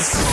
Hmm?